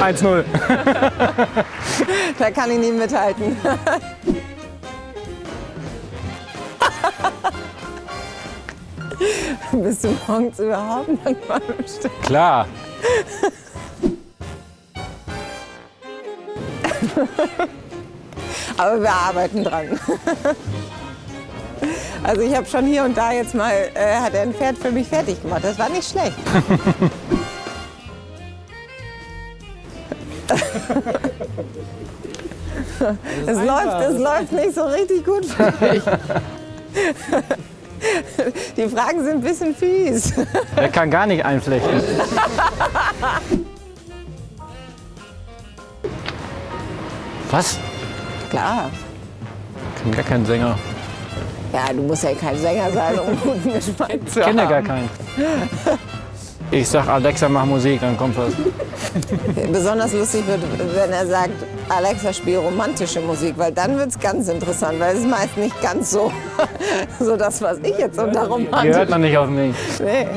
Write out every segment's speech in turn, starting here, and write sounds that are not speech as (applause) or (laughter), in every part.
1-0. (laughs) da kann ich nie mithalten. (laughs) Bist du morgens überhaupt manchmal im Stück? Klar. (laughs) Aber wir arbeiten dran. Also ich habe schon hier und da jetzt mal, äh, hat er ein Pferd für mich fertig gemacht. Das war nicht schlecht. Es läuft, es läuft nicht so richtig gut für (laughs) mich. Die Fragen sind ein bisschen fies. Er kann gar nicht einflechten. Was? Klar. Ich bin gar kein Sänger. Ja, du musst ja kein Sänger sein, um guten Geschmack zu Ich kenne haben. gar keinen. Ich sag Alexa, mach Musik, dann kommt was. (laughs) Besonders lustig wird, wenn er sagt, Alexa, spiel romantische Musik, weil dann wird es ganz interessant, weil es ist meist nicht ganz so, (laughs) so das, was ich jetzt unter Die hört man nicht auf mich. Nee.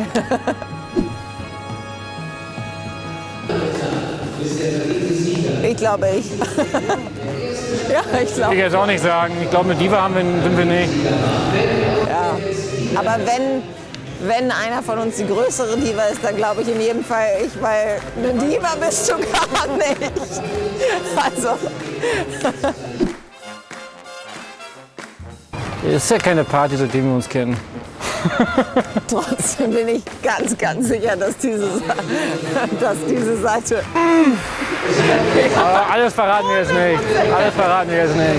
Ich glaube, ich. (laughs) Ja, ich Ich glaube, jetzt auch nicht sagen. Ich glaube, eine Diva haben wir, sind wir nicht. ja. Aber wenn, wenn einer von uns die größere Diva ist, dann glaube ich in jedem Fall ich, weil eine Diva bist du gar nicht. (laughs) Also, Es ist ja keine Party, seitdem wir uns kennen. Trotzdem bin ich ganz, ganz sicher, dass diese, dass diese Seite alles verraten wir jetzt nicht. Alles verraten wir jetzt nicht.